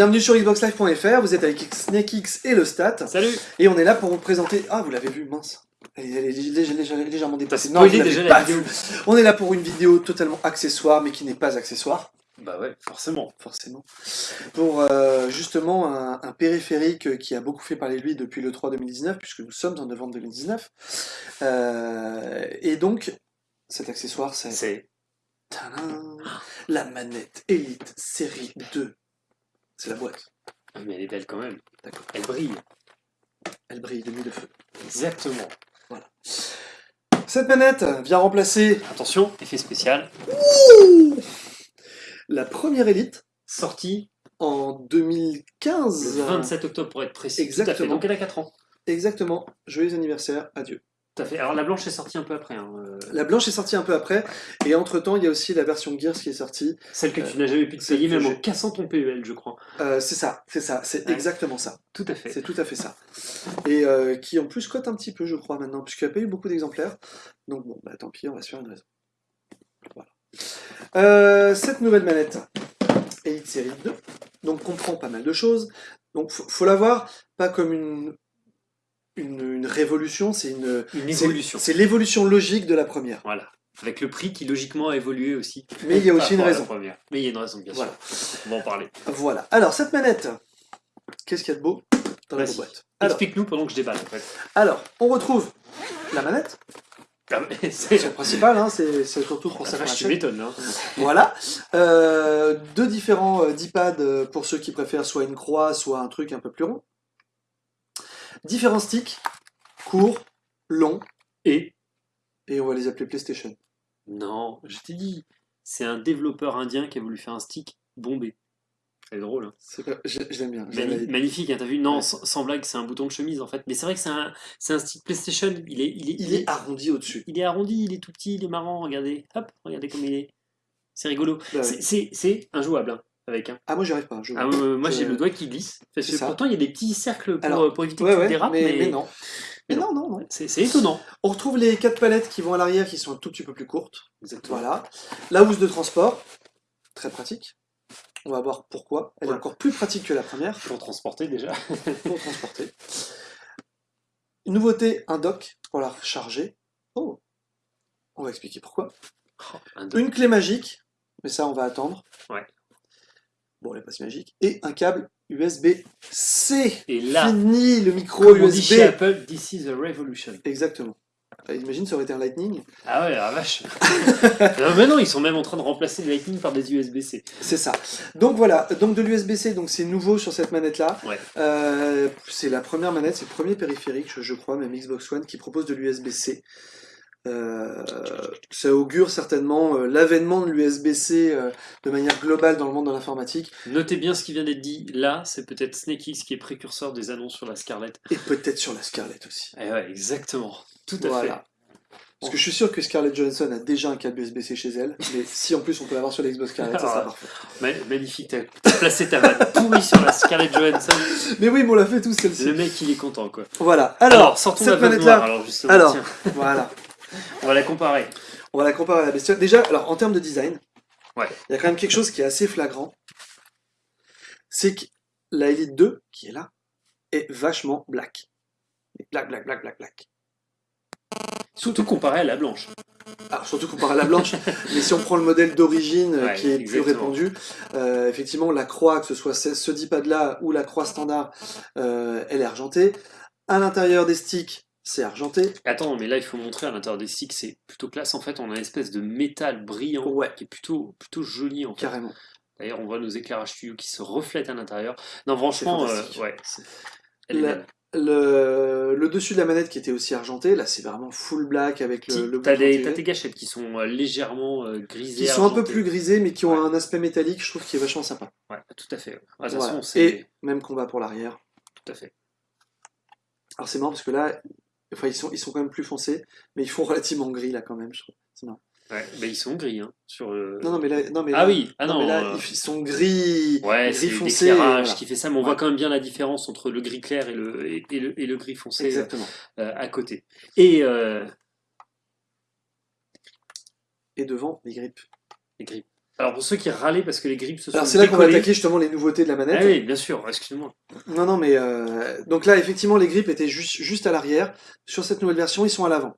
Bienvenue sur xboxlive.fr, vous êtes avec SnakeX et le Stat, Salut et on est là pour vous présenter... Ah, vous l'avez vu, mince elle est, elle est légère- légère- légèrement dépassée. Non, vous déjà pas la vidéo. vu. On est là pour une vidéo totalement accessoire, mais qui n'est pas accessoire, Bah ouais, forcément. forcément. Pour euh, justement un, un périphérique qui a beaucoup fait parler de lui depuis le 3 2019, puisque nous sommes en novembre 2019. Euh, et donc, cet accessoire, c'est... C'est... La manette Elite série 2. C'est la boîte. Ah, mais elle est belle quand même. D'accord. Elle brille. Elle brille de nuit de feu. Exactement. Cette manette vient remplacer Attention, effet spécial. la première Elite Sortie en 2015. le 27 octobre pour être précis. Tout à fait. Exactement. Donc elle a 4 ans. Exactement. Joyeux anniversaire, adieu. Tout à fait. Alors la blanche est sortie un peu après. hein, euh, La blanche est sortie un peu après, et entre-temps, il y a aussi la version Gears qui est sortie. Celle que Euh, tu n'as jamais pu te payer, même en cassant ton PEL, je crois. Euh, c'est ça, c'est ça, c'est Ouais. exactement ça. Tout à fait. C'est tout à fait ça. Et euh, qui en plus cote un petit peu, je crois, maintenant, puisqu'il n'y a pas eu beaucoup d'exemplaires. Donc bon, bah tant pis, on va se faire une raison. Voilà. Euh, cette nouvelle manette, Elite Série 2, donc comprend pas mal de choses. Donc faut, faut la voir pas comme une, une, une révolution, c'est une évolution. C'est l'évolution logique de la première. Voilà. Avec le prix qui logiquement a évolué aussi. Mais il y a aussi une raison. première. Mais il y a une raison, bien Voilà. sûr. On va en parler. Voilà. Alors cette manette, qu'est-ce qu'il y a de beau dans la boîte? Explique-nous pendant que je déballe en fait. alors, on retrouve la manette, Ah, c'est... le principal, hein, c'est surtout pour ça l'achète. m'étonnes. Hein. Voilà. Euh, deux différents euh, D-pads euh, pour ceux qui préfèrent soit une croix, soit un truc un peu plus rond. Différents sticks, courts, longs, Et et on va les appeler PlayStation. Non, je t'ai dit, c'est un développeur indien qui a voulu faire un stick bombé. C'est drôle, hein. C'est pas- l'aime bien. Mani- magnifique, hein, t'as vu? Non, Ouais. sans, blague, c'est un bouton de chemise en fait. Mais c'est vrai que c'est un, stick PlayStation. Il est, il est, Il est arrondi au-dessus. il est arrondi, il est tout petit, il est marrant. Regardez, hop, regardez comme il est. C'est rigolo. Bah ouais. C'est- C'est c'est injouable hein, avec. Ah, moi j'y arrive pas. je- Ah, moi j'ai le doigt qui glisse. Parce que ça. pourtant il y a des petits cercles pour, Alors, pour éviter Ouais, que tu ouais, dérapes, mais, mais, mais non. Mais non, non, non. c'est étonnant. On retrouve les quatre palettes qui vont à l'arrière qui sont un tout petit peu plus courtes. Exactement. Voilà. La housse de transport, très pratique. On va voir pourquoi. Elle est encore plus pratique que la première Pour transporter déjà. pour transporter. Une nouveauté, un dock pour la recharger. Oh On va expliquer pourquoi. Un deux. Une clé magique, mais ça on va attendre. Ouais. Bon, elle est pas si magique. Et un câble USB-C. Et là, Fini le micro comme on dit chez USB. Apple, this is a revolution. Exactement. Ah, Imagine ça aurait été un Lightning. Ah ouais, la vache. non, mais non, ils sont même en train de remplacer le Lightning par des USB-C. C'est ça. Donc voilà, donc de l'USB-C, donc c'est nouveau sur cette manette-là. Ouais. Euh, c'est la première manette, c'est le premier périphérique, je, je crois, même Xbox One, qui propose de l'USB-C. Euh, ça augure certainement euh, l'avènement de l'USB-C euh, de manière globale dans le monde de l'informatique, Notez bien ce qui vient d'être dit. Là, c'est peut-être SnakeX qui est précurseur des annonces sur la Scarlett. et peut-être sur la Scarlett aussi. Eh ouais, exactement. Tout à Voilà. Parce que je suis sûr que Scarlett Johansson a déjà un câble USB-C chez elle, mais si en plus on peut l'avoir sur l'Xbox Scarlett, ça sera Ah. parfait. fait. Ma- magnifique, t'as placé ta vanne pourrie sur la Scarlett Johansson. Mais oui, mais on l'a fait tous celle-ci. Le mec, il est content, quoi. Voilà. Alors, Alors, sortons la cette manette-là, noire, alors justement. Alors. Tiens, voilà. On va la comparer. On va la comparer à la bestiole. Déjà, alors en termes de design, Ouais. il y a quand même quelque chose qui est assez flagrant. C'est que la Elite 2, qui est là, est vachement black. Black, black, black, black, black. Surtout comparé à la blanche. Alors, surtout comparé à la blanche, mais si on prend le modèle d'origine euh, Ouais, qui est plus répandu, euh, effectivement, la croix, que ce soit ce, ce D-pad-là ou la croix standard, euh, elle est argentée. À l'intérieur des sticks, c'est argenté. Attends, mais là, il faut montrer à l'intérieur des sticks, c'est plutôt classe. En fait, on a une espèce de métal brillant Ouais. qui est plutôt, plutôt joli, en fait. Carrément. D'ailleurs, on voit nos éclairages studio qui se reflètent à l'intérieur. Non, franchement, euh, ouais. La-. Le, le dessus de la manette qui était aussi argenté, là c'est vraiment full black avec le, le T'as tes gâchettes qui sont euh, légèrement euh, grisées. qui sont un peu plus grisés mais qui ont Ouais. un aspect métallique, je trouve qui est vachement sympa. Ouais, tout à fait. Ouais, de toute façon, Et même combat pour l'arrière. tout à fait. Alors c'est marrant parce que là, enfin ils sont, ils sont quand même plus foncés, mais ils font relativement gris là quand même, je trouve. C'est marrant. Ouais, ils sont gris hein, sur le. Non, non, mais là, non, mais Ah là- oui, ah non, mais là euh, ils sont gris, Ouais, gris foncé. l'éclairage voilà. qui fait ça, mais on Ouais. voit quand même bien la différence entre le gris clair et le, et, et le, et le gris foncé euh, Exactement. euh, à côté. Et euh, Et devant, les grippes. les grippes. Alors pour ceux qui râlaient parce que les grips se sont Alors c'est là qu'on va attaquer justement les nouveautés de la manette. Ah oui, bien sûr, excuse-moi. Non, non, mais euh, donc là, effectivement, les grips étaient juste, juste à l'arrière. Sur cette nouvelle version, ils sont à l'avant.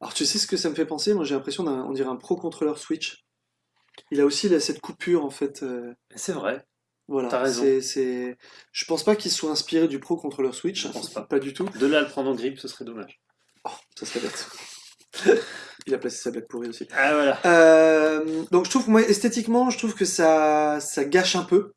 Alors, tu sais ce que ça me fait penser? Moi, j'ai l'impression d'un, on dirait un pro contrôleur Switch. Il a aussi là, cette coupure, en fait. euh, C'est vrai. voilà. T'as raison. C'est, c'est... Je pense pas qu'il soit inspiré du pro contrôleur Switch. Je pense pas. Pas du tout. De là à le prendre en grip, ce serait dommage. Oh, ça serait bête. Il a placé sa blague pourrie aussi. Ah voilà. Euh, donc, je trouve moi, esthétiquement, je trouve que ça, ça gâche un peu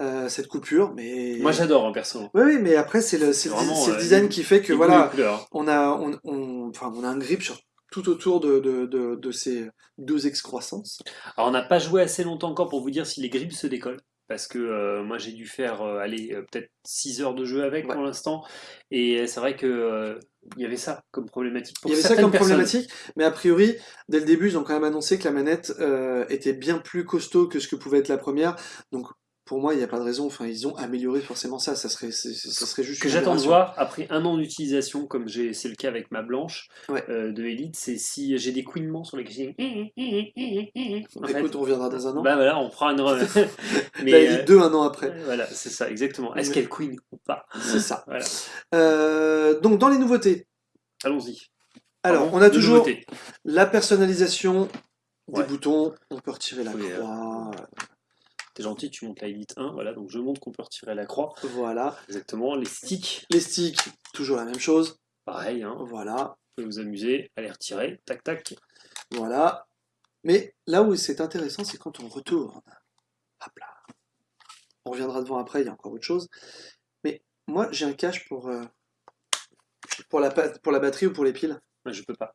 euh, cette coupure, mais. Moi j'adore en perso. Oui, oui, mais après, c'est le, c'est le, le euh, design qui fait que voilà. on a, on, on- enfin, on a un grip sur tout autour de, de, de, de ces deux excroissances. Alors on n'a pas joué assez longtemps encore pour vous dire si les grips se décollent. Parce que euh, moi j'ai dû faire euh, aller euh, peut-être 6 heures de jeu avec Ouais. pour l'instant. Et c'est vrai que il y avait ça comme problématique. Pour Il y avait ça comme personnes. problématique, mais a priori, dès le début, ils ont quand même annoncé que la manette était bien plus costaud que ce que pouvait être la première. Donc, pour moi, il n'y a pas de raison. Enfin, ils ont amélioré forcément ça. Ça serait, ça serait juste Ce que j'attends de voir après un an d'utilisation, comme c'est le cas avec ma blanche Ouais. euh, de Elite, c'est si j'ai des couinements sur les. En fait, Écoute, on reviendra dans un an. bah voilà, on prend une. Mais la euh, Elite 2, un an après. voilà, c'est ça, exactement. Est-ce qu'elle queen ou pas? C'est ça. Voilà. Euh, donc, dans les nouveautés, Allons-y. alors, Pardon, on a toujours nouveautés. la personnalisation des Ouais. boutons. On peut retirer la Oui, euh, croix. T'es gentil, tu montes la Elite 1, voilà, donc je montre qu'on peut retirer la croix. Voilà. Exactement, les sticks, Les sticks, toujours la même chose. pareil, hein, Voilà. vous pouvez vous amuser à les retirer, tac tac. Voilà. Mais là où c'est intéressant, c'est quand on retourne. Hop là. On reviendra devant après, il y a encore autre chose. Mais moi, j'ai un cache pour, euh, pour, la, pour la batterie ou pour les piles. Je peux pas.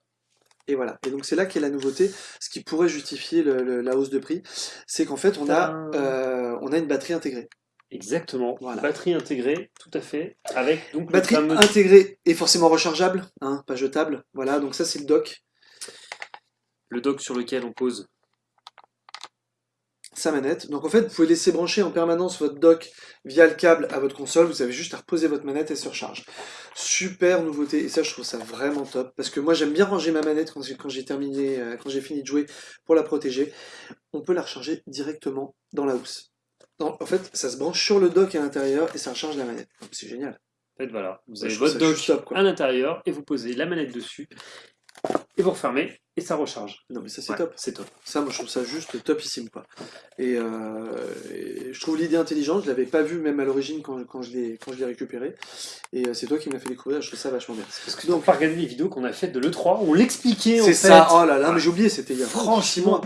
Et voilà. Et donc c'est là qu'est la nouveauté, ce qui pourrait justifier le- le- la hausse de prix, c'est qu'en fait on a, euh, on a une batterie intégrée. Exactement, Voilà. batterie intégrée, tout à fait, avec donc Batterie fameux... intégrée et forcément rechargeable, hein, pas jetable. Voilà, donc ça c'est le dock, le dock sur lequel on pose. Sa manette. Donc en fait, vous pouvez laisser brancher en permanence votre dock via le câble à votre console. Vous avez juste à reposer votre manette et elle se recharge. Super nouveauté. Et ça, je trouve ça vraiment top. Parce que moi, j'aime bien ranger ma manette quand j'ai, terminé, euh, quand j'ai fini de jouer pour la protéger. On peut la recharger directement dans la housse. Non, en fait, ça se branche sur le dock à l'intérieur et ça recharge la manette. Donc, C'est génial. En fait, voilà, vous avez votre dock top, à l'intérieur et vous posez la manette dessus et vous refermez et ça recharge. Non, mais ça, c'est Ouais, top. C'est top. Ça, moi, je trouve ça juste topissime, quoi. Et, euh, et je trouve l'idée intelligente. Je l'avais pas vue même à l'origine quand, quand je l'ai quand je l'ai récupéré. Et euh, c'est toi qui m'as fait découvrir. Je trouve ça vachement bien. Parce que Donc- pas regarder les vidéos qu'on a faites de l'E3, on l'expliquait en C'est fait. ça. Oh là là, mais j'ai oublié. C'était il y a Franchement.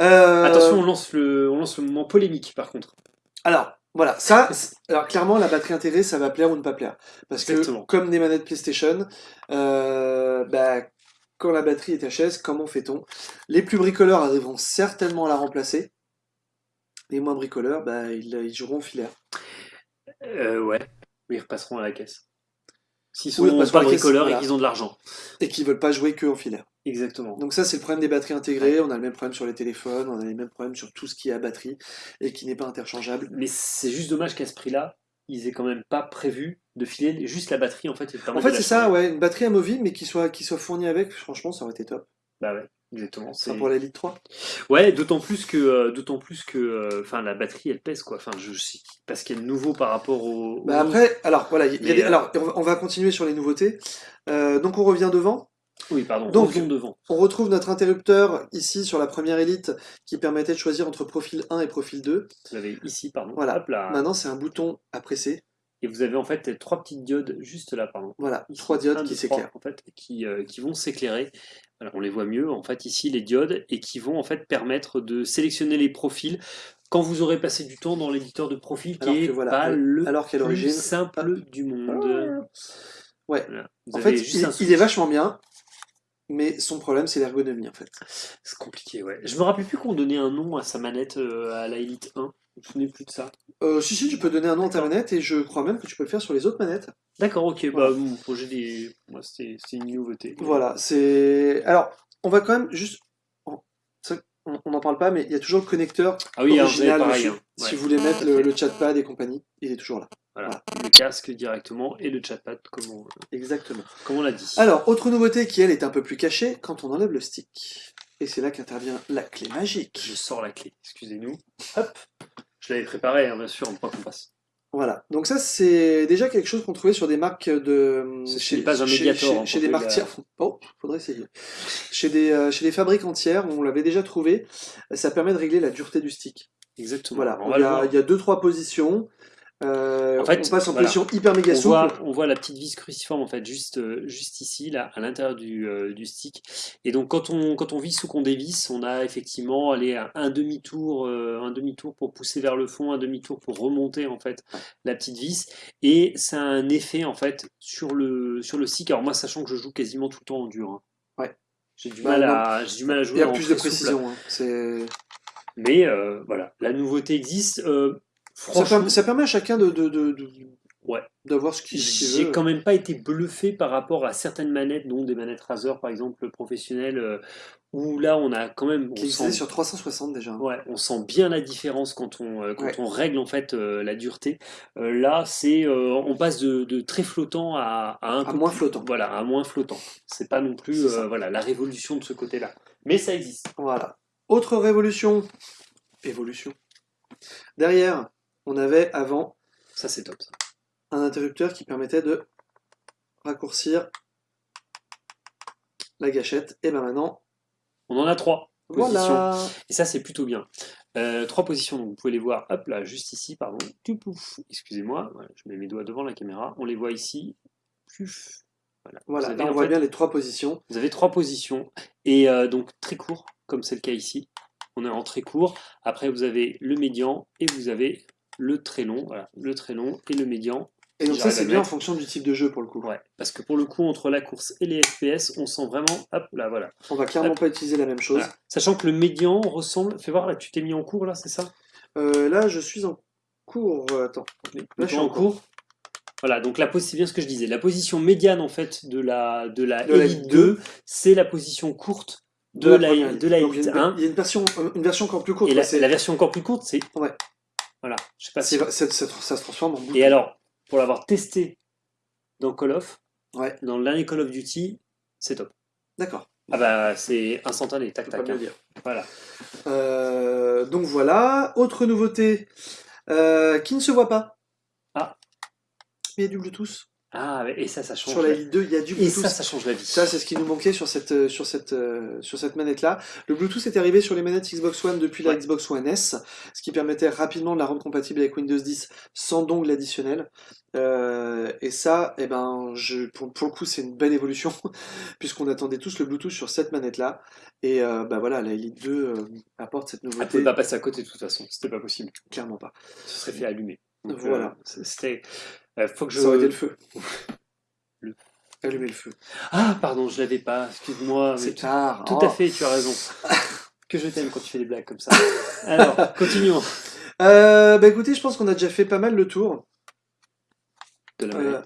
Euh, Attention, on lance, le, on lance le moment polémique par contre. Alors, voilà, ça, c'est- alors clairement, la batterie intégrée, ça va plaire ou ne pas plaire. Parce que, comme des manettes PlayStation, euh, bah, quand la batterie est HS, comment fait-on? Les plus bricoleurs arriveront certainement à la remplacer. Les moins bricoleurs, bah, ils, ils joueront filaire. Euh, ouais, ils repasseront à la caisse. S'ils sont pas bricoleurs voilà. et qu'ils ont de l'argent. Et qui veulent pas jouer que en filaire. Exactement. Donc ça, c'est le problème des batteries intégrées. On a le même problème sur les téléphones, on a les mêmes problèmes sur tout ce qui est à batterie et qui n'est pas interchangeable. Mais c'est juste dommage qu'à ce prix-là, ils aient quand même pas prévu de filer juste la batterie en fait. de En fait, de c'est ça, ouais, une batterie amovible, mais qui soit, qui soit fournie avec, franchement, ça aurait été top. Bah ouais, exactement. Ça c'est- pour la Elite 3. Ouais, d'autant plus que, euh, d'autant plus que, euh, la batterie elle pèse quoi. Enfin, je sais parce qu'elle est nouveau par rapport au. Bah après, alors voilà, y a des- euh, alors on va- on va continuer sur les nouveautés. Euh, donc on revient devant. Oui, pardon. donc- devant. On retrouve notre interrupteur ici sur la première élite qui permettait de choisir entre profil 1 et profil 2. Vous avez ici, pardon. Voilà. Hop là. Maintenant c'est un bouton à presser. Et vous avez en fait trois petites diodes juste là, pardon. Voilà, Ici, trois diodes qui s'éclairent. en fait, qui, euh, qui vont s'éclairer. Alors on les voit mieux en fait ici les diodes et qui vont en fait permettre de sélectionner les profils quand vous aurez passé du temps dans l'éditeur de profil qui Alors est que voilà, pas le alors plus simple du monde. Ouais. Vous en fait, il, est vachement bien, mais son problème c'est l'ergonomie en fait. C'est compliqué, ouais. Je me rappelle plus qu'on donnait un nom à sa manette euh, à la Elite 1. Je me souvenais plus de ça? Euh, si si, tu peux donner un nom à ta manette et je crois même que tu peux le faire sur les autres manettes. D'accord, ok. Voilà. Bah, mon projet des. Moi, c'était une nouveauté. Voilà, c'est. Alors, on va quand même juste. on- n'en parle pas, mais il y a toujours le connecteur Ah oui, original pareil. dessus. hein. Si Ouais. vous voulez mettre le, fait. le chatpad et compagnie, il est toujours là. Voilà. Le casque directement et le chatpad, comme on, Exactement. comme on l'a dit. Alors, autre nouveauté qui, elle, est un peu plus cachée, quand on enlève le stick. Et c'est là qu'intervient la clé magique. Je sors la clé, excusez-nous. Hop, je l'avais préparé, hein, bien sûr, en point qu'on passe. Voilà, donc ça c'est déjà quelque chose qu'on trouvait sur des marques de... N'est pas un médiator, Chez, hein, chez pour des que marques tiers. Oh, faudrait essayer. Chez des, euh, chez des fabricants tiers, on l'avait déjà trouvé, ça permet de régler la dureté du stick. Exactement. Voilà, on il y, a, il y a deux trois positions. Euh, En fait, on passe en voilà. position hyper méga On souple. voit, on voit la petite vis cruciforme en fait juste, euh, juste ici, là, à l'intérieur du, euh, du stick. Et donc quand on, quand on visse ou qu'on dévisse, on a effectivement allez, un, un demi-tour euh, un demi-tour pour pousser vers le fond, un demi-tour pour remonter en fait la petite vis. Et ça a un effet en fait sur le, sur le stick. Alors moi, sachant que je joue quasiment tout le temps en dur. hein. Ouais. J'ai du, Bah, mal à- du mal à jouer Il y a plus de précision. hein. Mais voilà, la nouveauté existe. Ça, permet, ça permet à chacun de, de, de- de- Ouais. d'avoir ce qu'il qu'il J'ai veut. quand même pas été bluffé par rapport à certaines manettes, dont des manettes Razer par exemple professionnelles, euh, où là on a quand même, Qui sent, sur 360 déjà. ouais, on sent bien la différence quand on, euh, quand Ouais. on règle en fait euh, la dureté. Là c'est, on passe de, de très flottant à, à un À moins plus- flottant. Voilà, à moins flottant. C'est pas non plus voilà la révolution de ce côté-là, mais ça existe. Voilà. Autre révolution. Évolution. Derrière, on avait avant Ça c'est top. ça. un interrupteur qui permettait de raccourcir la gâchette. Et ben maintenant, On en a trois. positions. voilà. Et ça, c'est plutôt bien. Euh, trois positions, donc vous pouvez les voir, hop là, juste ici, pardon. Tout pouf. Excusez-moi, voilà, je mets mes doigts devant la caméra. On les voit ici. Puf. Voilà. Avez, on voit fait, bien les trois positions. vous avez trois positions. Et euh, donc très court, comme c'est le cas ici. On est en très court. Après, vous avez le médian et vous avez le très long. Voilà, le très long et le médian. Et donc ça c'est bien en fonction du type de jeu pour le coup. Ouais, parce que pour le coup, entre la course et les FPS, on sent vraiment, hop là, voilà. On va clairement Hop. pas utiliser la même chose. Voilà. Sachant que le médian ressemble, fais voir là, tu t'es mis en cours là, c'est ça? Euh, là je suis en cours. euh, Attends. Là je suis en cours. Voilà, donc la c'est bien ce que je disais. La position médiane en fait de la de la De la Elite Elite 2, c'est la position courte de, la, première de la Donc, il Elite y a une, 1. il y a une version, une version encore plus courte. Et la, la version encore plus courte, c'est Ouais. Je sais pas si. ça se transforme en. Et alors, pour l'avoir testé dans Call of, Ouais. dans le dernier Call of Duty, c'est top. D'accord. Ah bah c'est instantané, tac pas tac. hein. dire. Voilà. Euh, donc voilà. Autre nouveauté euh, qui ne se voit pas. Ah. Mais il y a du Bluetooth. Ah et ça, ça change. Sur la Elite 2, il y a du Et Bluetooth. ça, ça change la vie. Ça, c'est ce qui nous manquait sur cette, euh, sur cette, euh, sur cette manette-là. Le Bluetooth est arrivé sur les manettes Xbox One depuis la. Xbox One S, ce qui permettait rapidement de la rendre compatible avec Windows 10 sans dongle additionnel. Euh, et ça, eh ben, je, pour, pour le coup, c'est une belle évolution, puisqu'on attendait tous le Bluetooth sur cette manette-là. Et euh, bah voilà, la Elite 2 euh, apporte cette Elle nouveauté. pouvait pas passer à côté de toute façon. C'était pas possible. Clairement pas. Ce serait fait allumer. Donc, Voilà. C'était. Euh, faut que je. Ça aurait été le feu. Le- Allumer le feu. Ah, pardon, je l'avais pas. Excuse-moi. C'est tard. Tout Oh. à fait, tu as raison. que je t'aime quand tu fais des blagues comme ça. Alors, continuons. Euh, bah écoutez, je pense qu'on a déjà fait pas mal le tour. De la Euh,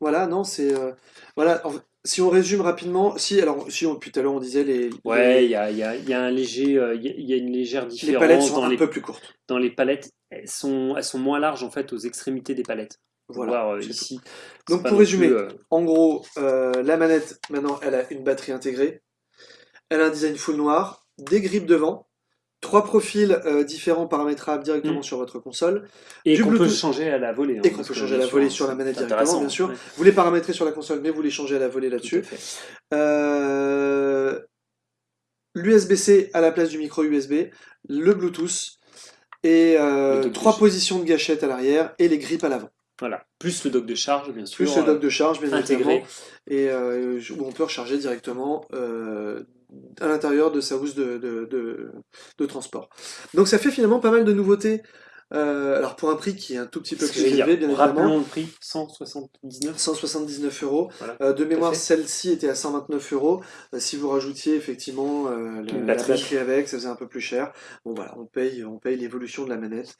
voilà, non, c'est. euh, voilà, en- si on résume rapidement, si, alors, si on, depuis tout à l'heure on disait les. Ouais, les, il y a, y a- y a un léger, euh, y a- une légère les différence palettes sont dans un les, peu plus courtes. dans les palettes. Elles sont, elles sont moins larges en fait aux extrémités des palettes. Voilà. euh, tout. ici. Donc, pour résumer, plus, euh, En gros, euh, la manette, maintenant, elle a une batterie intégrée. Elle a un design full noir, des grippes devant, trois profils euh, différents paramétrables directement Mm. sur votre console, et qu'on peut changer à la volée. hein, et qu'on peut changer à la volée sur la manette directement, bien sûr. ouais, Vous les paramétrez sur la console, mais vous les changez à la volée là-dessus. L'USB-C à la place du micro USB, le Bluetooth et trois positions de gâchette à l'arrière et les grippes à l'avant. Voilà. Plus le dock de charge, bien sûr. Plus le dock de charge, bien intégré. et euh, où on peut recharger directement euh, à l'intérieur de sa housse de, de, de- de transport. Donc ça fait finalement pas mal de nouveautés. Euh, alors pour un prix qui est un tout petit peu plus élevé, bien évidemment. Rappelons le prix 179. 179 euros. Voilà, Euh, de mémoire, celle-ci était à 129 euros. Euh, si vous rajoutiez effectivement euh, la batterie. batterie avec, ça faisait un peu plus cher. Bon voilà, on paye, on paye l'évolution de la manette.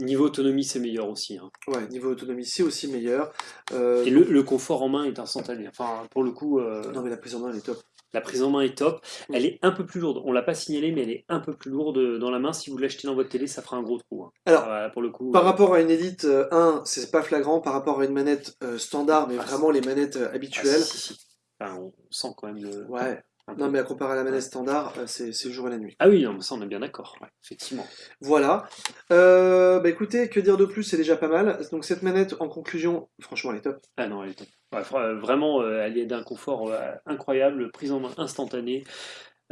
Euh, Niveau autonomie, c'est meilleur aussi. hein. ouais, niveau autonomie, c'est aussi meilleur. Euh, Et le, le confort en main est instantané. Enfin, pour le coup, euh, Non mais la prise en main, elle est top. la prise en main est top. Elle est un peu plus lourde. On l'a pas signalé, mais elle est un peu plus lourde dans la main. Si vous l'achetez dans votre télé, ça fera un gros trou. hein. Alors, pour le coup. Par euh, rapport à une Elite euh, 1, c'est pas flagrant. Par rapport à une manette euh, standard, mais Ah, vraiment les manettes euh, ah, habituelles. si, si, si. Enfin, on sent quand même le. Ouais. Non, mais à comparer à la manette standard, euh, c'est le jour et la nuit. Ah oui, non, ça on est bien d'accord, ouais, effectivement. Voilà. Euh, bah écoutez, que dire de plus, c'est déjà pas mal. Donc cette manette, en conclusion, franchement, elle est top. Ah non, elle est top. Ouais, fra- vraiment, euh, elle est d'un confort euh, incroyable, prise en main instantanée.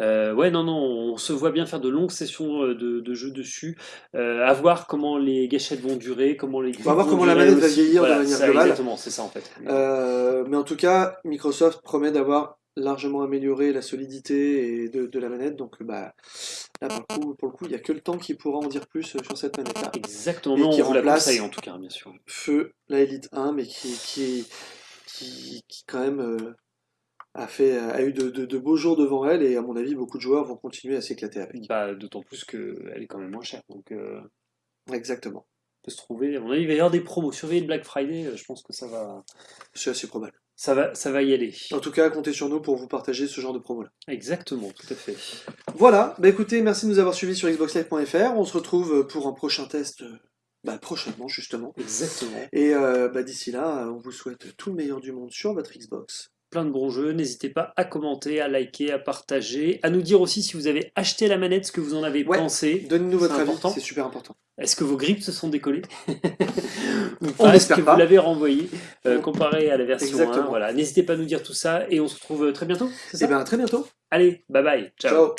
Euh, ouais, non, non, on se voit bien faire de longues sessions euh, de, de jeu dessus, euh, à voir comment les gâchettes vont durer, comment les On va voir comment la manette va vieillir de Voilà, manière ça, globale. Exactement, c'est ça en fait. Euh, mais en tout cas, Microsoft promet d'avoir largement amélioré la solidité et de, de la manette. Donc bah, là, pour le coup, pour le coup, il n'y a que le temps qui pourra en dire plus euh, sur cette manette-là. Exactement, Et qui on la remplace- conseille en tout cas, bien sûr. Feu, la Elite 1, mais qui, qui, qui, qui quand même euh, a, fait, a eu de, de- de beaux jours devant elle. Et à mon avis, beaucoup de joueurs vont continuer à s'éclater avec. Bah, D'autant plus qu'elle est quand même moins chère, donc euh, Exactement. on peut se trouver. Avis, il va y avoir des promos. Surveillez le Black Friday, euh, je pense que ça va, C'est assez probable. Ça va, ça va y aller. En tout cas, comptez sur nous pour vous partager ce genre de promo-là. Exactement, tout à fait. Voilà, bah écoutez, merci de nous avoir suivis sur xboxlive.fr. On se retrouve pour un prochain test euh, bah, prochainement, justement. Exactement. Et euh, bah, d'ici là, on vous souhaite tout le meilleur du monde sur votre Xbox. Plein de bons jeux. N'hésitez pas à commenter, à liker, à partager, à nous dire aussi si vous avez acheté la manette, ce que vous en avez Ouais. pensé. Donnez-nous votre avis, c'est super important. Est-ce que vos grippes se sont décollées Ou On Est-ce que pas. vous l'avez renvoyé euh, comparé à la version 1 Exactement. Voilà. N'hésitez pas à nous dire tout ça et on se retrouve euh, très bientôt. C'est ça Et bien, à très bientôt. Allez, bye bye. Ciao. Ciao.